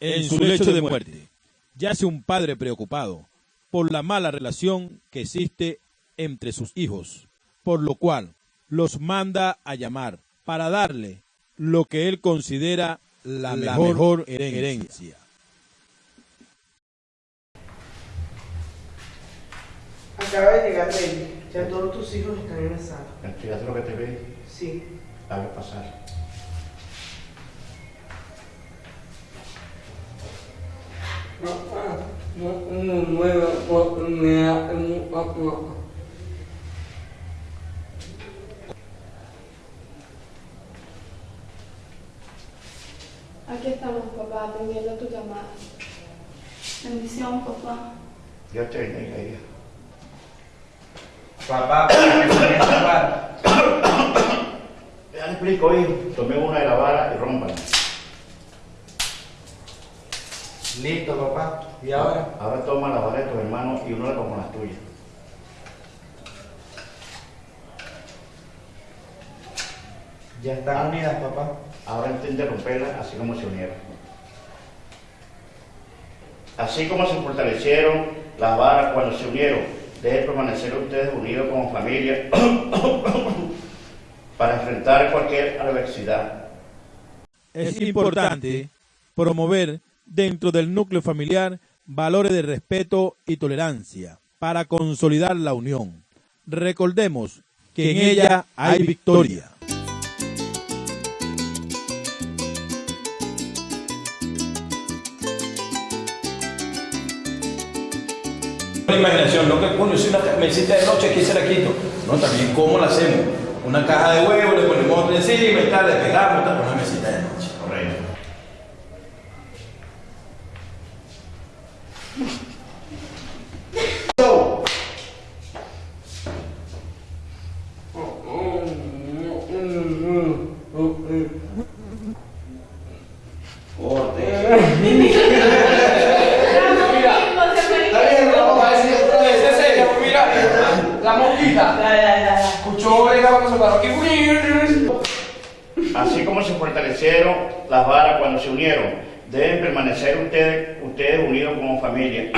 En su lecho de muerte, yace un padre preocupado por la mala relación que existe entre sus hijos, por lo cual los manda a llamar para darle lo que él considera la, mejor, herencia. Acaba de llegar Baby. Ya todos tus hijos están en la sala. ¿Fíjate lo que te ve? Sí. Dale pasar. Aquí estamos, papá, atendiendo tu llamada. Bendición, papá. Dios te bendiga, hija. Papá, ¿para qué se me papá? Ya le explico, hijo. Tomé una de la vara y rómpala. Listo, papá. ¿Y ahora? Ahora toma la vara de tus hermanos y únela con las tuyas. Ya están unidas, papá. Ahora intente romperla así como se unieron. Así como se fortalecieron las varas cuando se unieron, deben permanecer ustedes unidos como familia para enfrentar cualquier adversidad. Es importante promover dentro del núcleo familiar valores de respeto y tolerancia para consolidar la unión. Recordemos que en ella hay victoria. Una imaginación, no que coño, es una mesita de noche, aquí se la quito. No, también cómo la hacemos. Una caja de huevos, le ponemos encima y tal, le pegamos, tal, una mesita de noche. Correcto. Está bien, no, va a decir otra vez. Es serio, mira. La mosquita. Escuchó el cuando se paró aquí. Así como se fortalecieron las varas cuando se unieron, deben permanecer ustedes, ustedes unidos como familia.